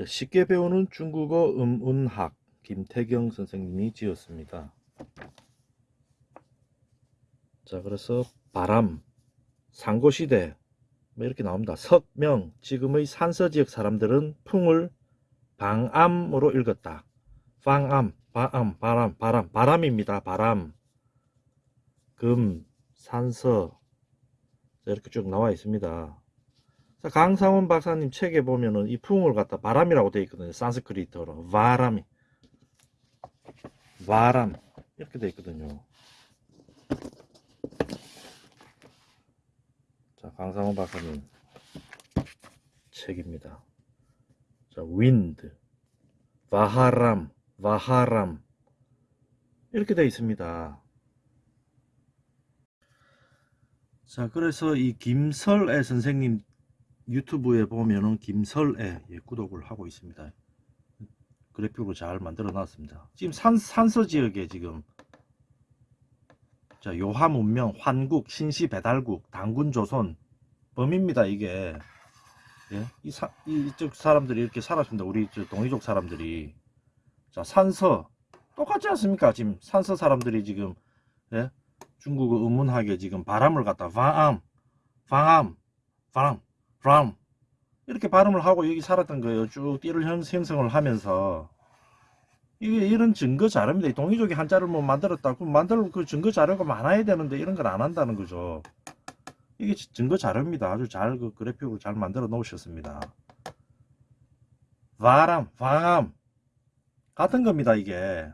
예, 쉽게 배우는 중국어 음운학 김태경 선생님이 지었습니다. 자, 그래서 바람, 상고시대 뭐 이렇게 나옵니다. 석명, 지금의 산서 지역 사람들은 풍을 방암으로 읽었다. 방암, 바암, 바람, 바람, 바람입니다. 바람. 금, 산서 자, 이렇게 쭉 나와 있습니다. 자, 강상원 박사님 책에 보면은 이 풍을 갖다 바람이라고 되어 있거든요. 산스크리트어로. 바람이. 바람. 이렇게 되어 있거든요. 자, 강상원 박사님 책입니다. 자, 윈드. 바하람. 바하람. 이렇게 되어 있습니다. 자, 그래서 이 김설애 선생님 유튜브에 보면은 김설애 예, 구독을 하고 있습니다. 그래픽으로 잘 만들어 놨습니다. 지금 산, 산서 지역에 지금 자, 요하 문명, 환국, 신시 배달국, 당군 조선 범입니다, 이게. 예? 이 사, 이, 이쪽 사람들이 이렇게 살았습니다. 우리 저 동이족 사람들이. 자, 산서. 똑같지 않습니까? 지금 산서 사람들이 지금, 예? 중국어 음문학에 지금 바람을 갖다 방암, 방암, 바람, 바람 이렇게 발음을 하고 여기 살았던 거예요. 쭉 띠를 형- 형성을 하면서 이게 이런 증거 자료입니다. 이 동이족이 한자를 뭐 만들었다. 그럼 만들 그 증거 자료가 많아야 되는데 이런 걸 안 한다는 거죠. 이게 지- 증거 자료입니다. 아주 잘 그 그래픽으로 잘 만들어 놓으셨습니다. 바람, 방암 같은 겁니다. 이게